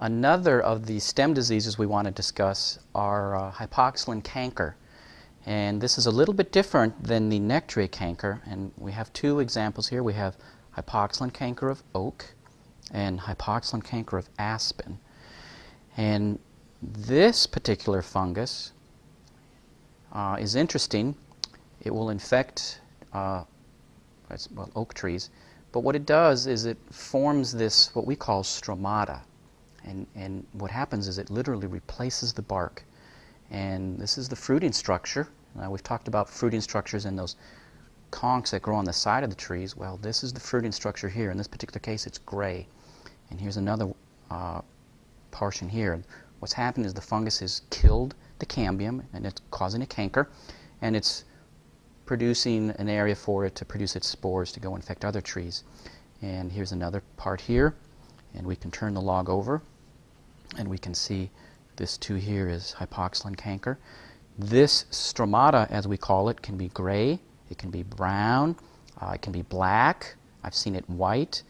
Another of the stem diseases we want to discuss are uh, hypoxylon canker. And this is a little bit different than the Nectria canker. And we have two examples here. We have hypoxylon canker of oak and hypoxylon canker of aspen. And this particular fungus uh, is interesting. It will infect uh, well, oak trees. But what it does is it forms this, what we call stromata. And, and what happens is it literally replaces the bark. And this is the fruiting structure. We've talked about fruiting structures and those conchs that grow on the side of the trees. Well, this is the fruiting structure here. In this particular case, it's gray. And here's another uh, portion here. What's happened is the fungus has killed the cambium, and it's causing a canker, and it's producing an area for it to produce its spores to go infect other trees. And here's another part here, and we can turn the log over, and we can see this too here is hypoxylon canker. This stromata, as we call it, can be gray, it can be brown, uh, it can be black. I've seen it white.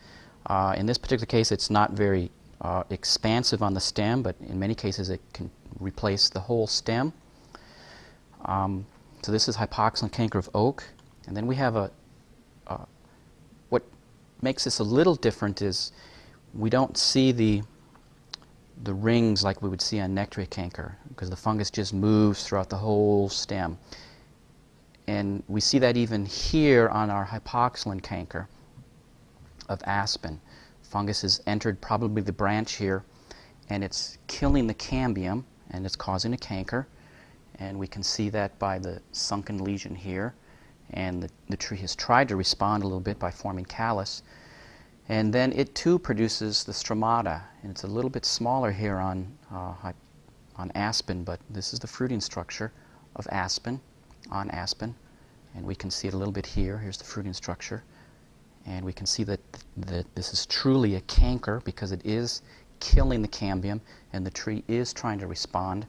Uh, in this particular case, it's not very uh, expansive on the stem, but in many cases it can replace the whole stem. Um, so this is hypoxylon canker of oak. And then we have a, uh, what makes this a little different is we don't see the, the rings like we would see on Nectria canker because the fungus just moves throughout the whole stem. And we see that even here on our hypoxylon canker of aspen. Fungus has entered probably the branch here and it's killing the cambium and it's causing a canker and we can see that by the sunken lesion here. And the, the tree has tried to respond a little bit by forming callus. And then it too produces the stromata, and it's a little bit smaller here on, uh, on aspen, but this is the fruiting structure of aspen, on aspen. And we can see it a little bit here. Here's the fruiting structure. And we can see that, that this is truly a canker because it is killing the cambium, and the tree is trying to respond.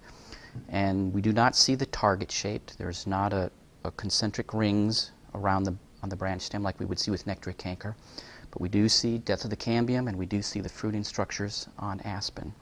And we do not see the target shaped. There's not a, a concentric rings around the, on the branch stem like we would see with Nectria canker. But we do see death of the cambium and we do see the fruiting structures on aspen.